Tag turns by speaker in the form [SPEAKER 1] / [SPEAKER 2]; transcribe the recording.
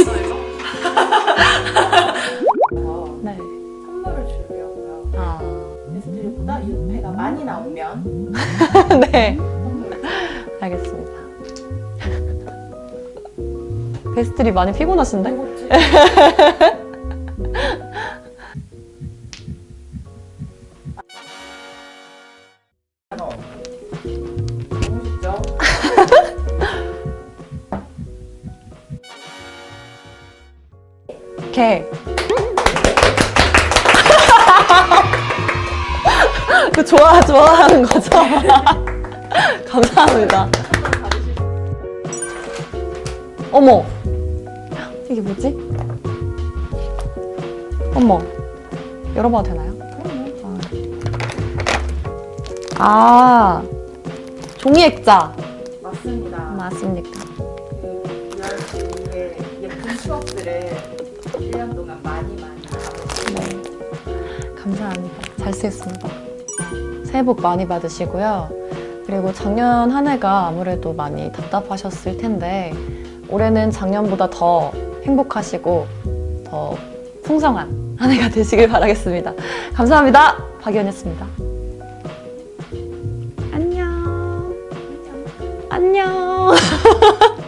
[SPEAKER 1] 있어요.
[SPEAKER 2] 네.
[SPEAKER 3] 선물을 주려고요.
[SPEAKER 2] 아.
[SPEAKER 3] 게스트들보다 유패가 많이 나오면
[SPEAKER 2] 네. 알겠습니다. 베스트리 많이 피곤하신데? 개. 그 좋아 좋아하는 거죠? 감사합니다. 어머, 이게 뭐지? 어머, 열어봐도 되나요? 아, 종이 액자
[SPEAKER 3] 맞습니다.
[SPEAKER 2] 맞습니까?
[SPEAKER 3] 그 유아씨의 예쁜 추억들을 1년 동안 많이 많이
[SPEAKER 2] 네, 감사합니다. 잘 쓰겠습니다. 새해 복 많이 받으시고요. 그리고 작년 한 해가 아무래도 많이 답답하셨을 텐데 올해는 작년보다 더 행복하시고 더 풍성한 한 해가 되시길 바라겠습니다. 감사합니다. 박연이었습니다. 안녕. 안녕.